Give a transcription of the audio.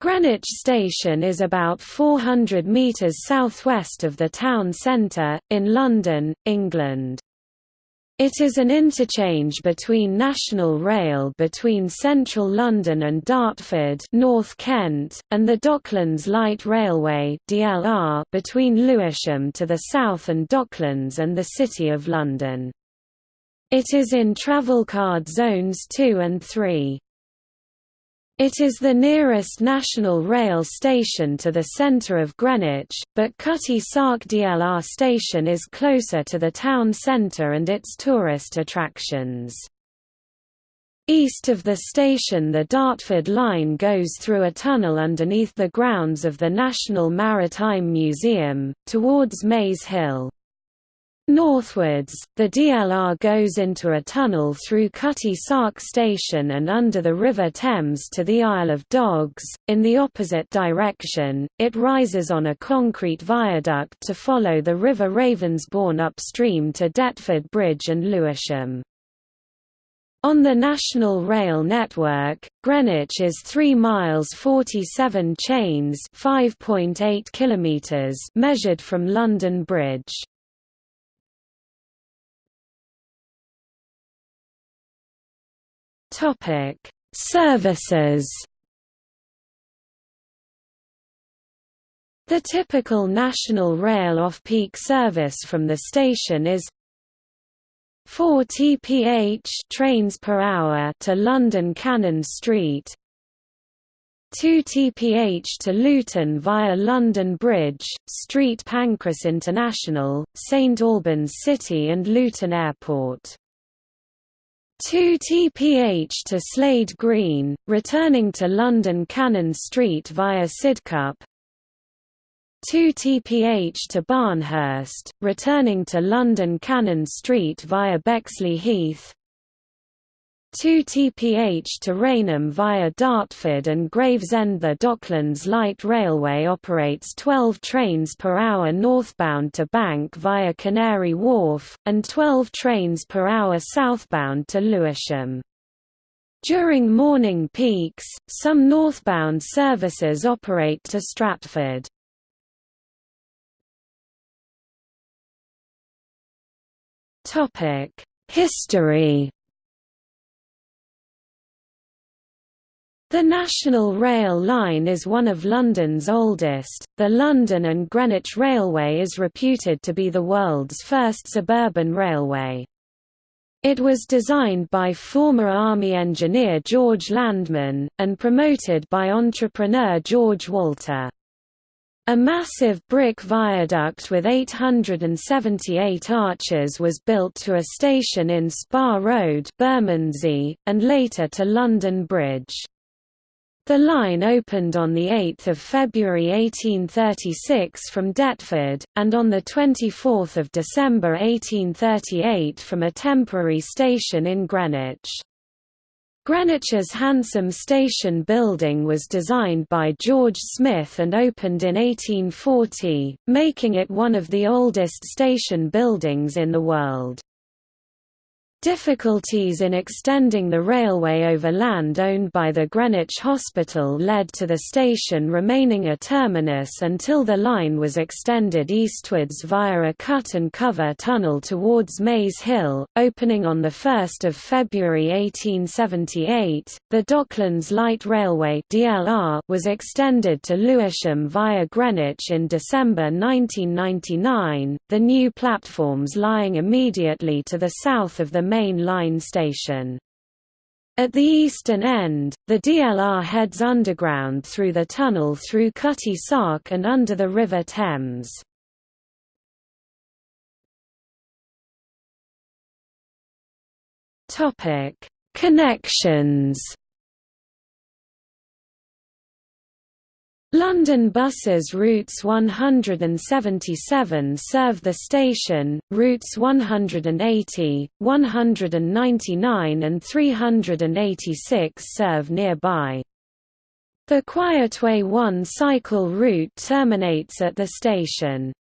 Greenwich Station is about 400 metres southwest of the town centre, in London, England. It is an interchange between National Rail between central London and Dartford North Kent, and the Docklands Light Railway DLR between Lewisham to the south and Docklands and the City of London. It is in Travelcard Zones 2 and 3. It is the nearest national rail station to the centre of Greenwich, but Cutty Sark DLR station is closer to the town centre and its tourist attractions. East of the station the Dartford line goes through a tunnel underneath the grounds of the National Maritime Museum, towards Maze Hill. Northwards, the DLR goes into a tunnel through Cutty Sark Station and under the River Thames to the Isle of Dogs. In the opposite direction, it rises on a concrete viaduct to follow the River Ravensbourne upstream to Deptford Bridge and Lewisham. On the National Rail network, Greenwich is 3 miles 47 chains 5.8 kilometers measured from London Bridge. Topic: Services. The typical National Rail off-peak service from the station is 4 TPH trains per hour to London Cannon Street, 2 TPH to Luton via London Bridge, Street Pancras International, St Albans City and Luton Airport. 2 TPH to Slade Green, returning to London Cannon Street via Sidcup. 2 TPH to Barnehurst, returning to London Cannon Street via Bexleyheath 2 TPH to Rainham via Dartford and Gravesend. The Docklands Light Railway operates 12 trains per hour northbound to Bank via Canary Wharf, and 12 trains per hour southbound to Lewisham. During morning peaks, some northbound services operate to Stratford. History The National Rail Line is one of London's oldest. The London and Greenwich Railway is reputed to be the world's first suburban railway. It was designed by former Army engineer George Landmann, and promoted by entrepreneur George Walter. A massive brick viaduct with 878 arches was built to a station in Spa Road Bermondsey, and later to London Bridge. The line opened on 8 February 1836 from Deptford, and on 24 December 1838 from a temporary station in Greenwich. Greenwich's handsome station building was designed by George Smith and opened in 1840, making it one of the oldest station buildings in the world. Difficulties in extending the railway over land owned by the Greenwich Hospital led to the station remaining a terminus until the line was extended eastwards via a cut-and-cover tunnel towards Maze Hill, opening on 1 February 1878. The Docklands Light Railway (DLR) was extended to Lewisham via Greenwich in December 1999. The new platforms lying immediately to the south of the main line station. At the eastern end, the DLR heads underground through the tunnel through Cutty Sark and under the River Thames. Connections London buses routes 177 serve the station, routes 180, 199 and 386 serve nearby. The Quietway 1 cycle route terminates at the station.